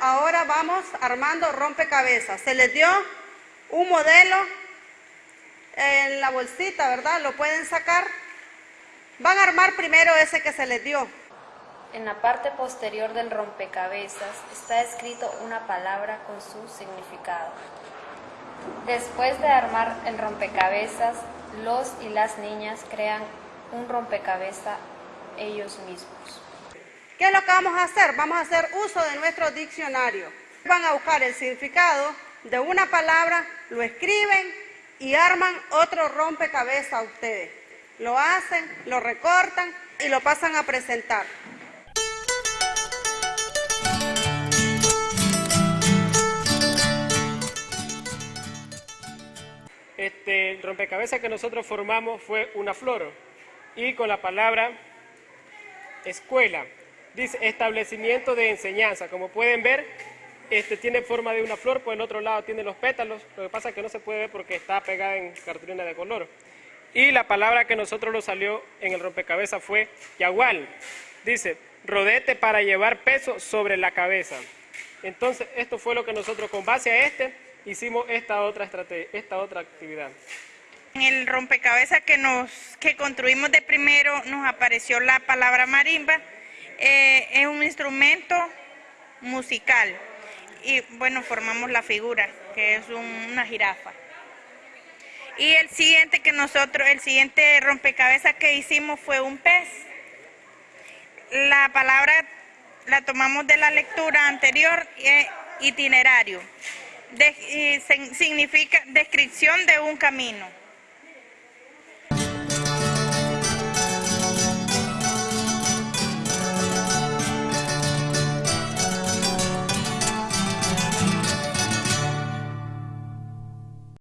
armando rompecabezas. Se les dio un modelo en la bolsita, ¿verdad? Lo pueden sacar. Van a armar primero ese que se les dio. En la parte posterior del rompecabezas está escrito una palabra con su significado. Después de armar el rompecabezas, los y las niñas crean un rompecabezas ellos mismos. ¿Qué es lo que vamos a hacer? Vamos a hacer uso de nuestro diccionario. Van a buscar el significado de una palabra, lo escriben y arman otro rompecabezas a ustedes. Lo hacen, lo recortan y lo pasan a presentar. Este, el rompecabezas que nosotros formamos fue una flor y con la palabra escuela. Dice establecimiento de enseñanza. Como pueden ver, este tiene forma de una flor, por el otro lado tiene los pétalos. Lo que pasa es que no se puede ver porque está pegada en cartulina de color. Y la palabra que nosotros nos salió en el rompecabezas fue yagual. Dice, rodete para llevar peso sobre la cabeza. Entonces, esto fue lo que nosotros, con base a este, hicimos esta otra, estrategia, esta otra actividad. En el rompecabezas que, nos, que construimos de primero nos apareció la palabra marimba. Eh, es un instrumento musical y bueno, formamos la figura, que es una jirafa. Y el siguiente que nosotros, el siguiente rompecabezas que hicimos fue un pez. La palabra la tomamos de la lectura anterior, eh, itinerario. significa descripción de un camino.